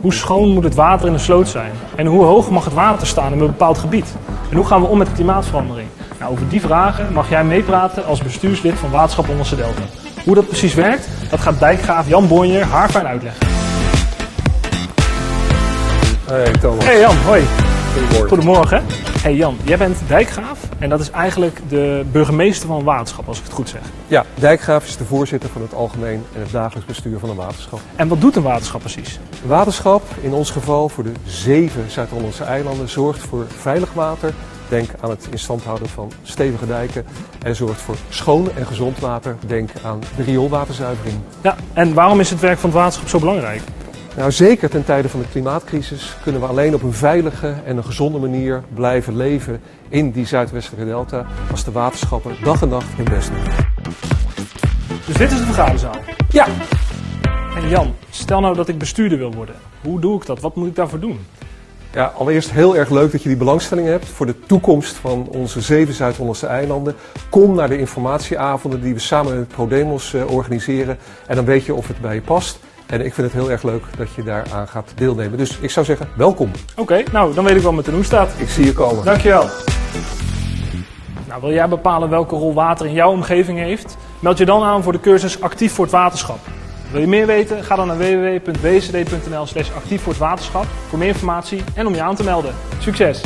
Hoe schoon moet het water in de sloot zijn? En hoe hoog mag het water staan in een bepaald gebied? En hoe gaan we om met klimaatverandering? Nou, over die vragen mag jij meepraten als bestuurslid van Waterschap Onderse Delta. Hoe dat precies werkt, dat gaat dijkgraaf Jan Bonjer haarfijn uitleggen. Hey Thomas. Hey Jan, hoi. Goedemorgen. Goedemorgen. Hey Jan, jij bent dijkgraaf en dat is eigenlijk de burgemeester van een waterschap, als ik het goed zeg. Ja, Dijkgraaf is de voorzitter van het algemeen en het dagelijks bestuur van een waterschap. En wat doet een waterschap precies? Waterschap, in ons geval voor de zeven Zuid-Hollandse eilanden, zorgt voor veilig water. Denk aan het in stand houden van stevige dijken. En zorgt voor schoon en gezond water. Denk aan de rioolwaterzuivering. Ja, en waarom is het werk van het waterschap zo belangrijk? Nou, zeker ten tijde van de klimaatcrisis kunnen we alleen op een veilige en een gezonde manier blijven leven in die Zuidwestelijke delta als de waterschappen dag en nacht hun best doen. Dus dit is de vergaderzaal. Ja, En Jan, stel nou dat ik bestuurder wil worden. Hoe doe ik dat? Wat moet ik daarvoor doen? Ja, allereerst heel erg leuk dat je die belangstelling hebt voor de toekomst van onze zeven Zuid-Hollandse eilanden. Kom naar de informatieavonden die we samen met ProDemos eh, organiseren en dan weet je of het bij je past. En ik vind het heel erg leuk dat je daaraan gaat deelnemen. Dus ik zou zeggen, welkom. Oké, nou dan weet ik wat met de hoe staat. Ik zie je komen. Dankjewel. Nou, wil jij bepalen welke rol water in jouw omgeving heeft? Meld je dan aan voor de cursus Actief voor het Waterschap. Wil je meer weten? Ga dan naar www.wcd.nl slash actief voor meer informatie en om je aan te melden. Succes!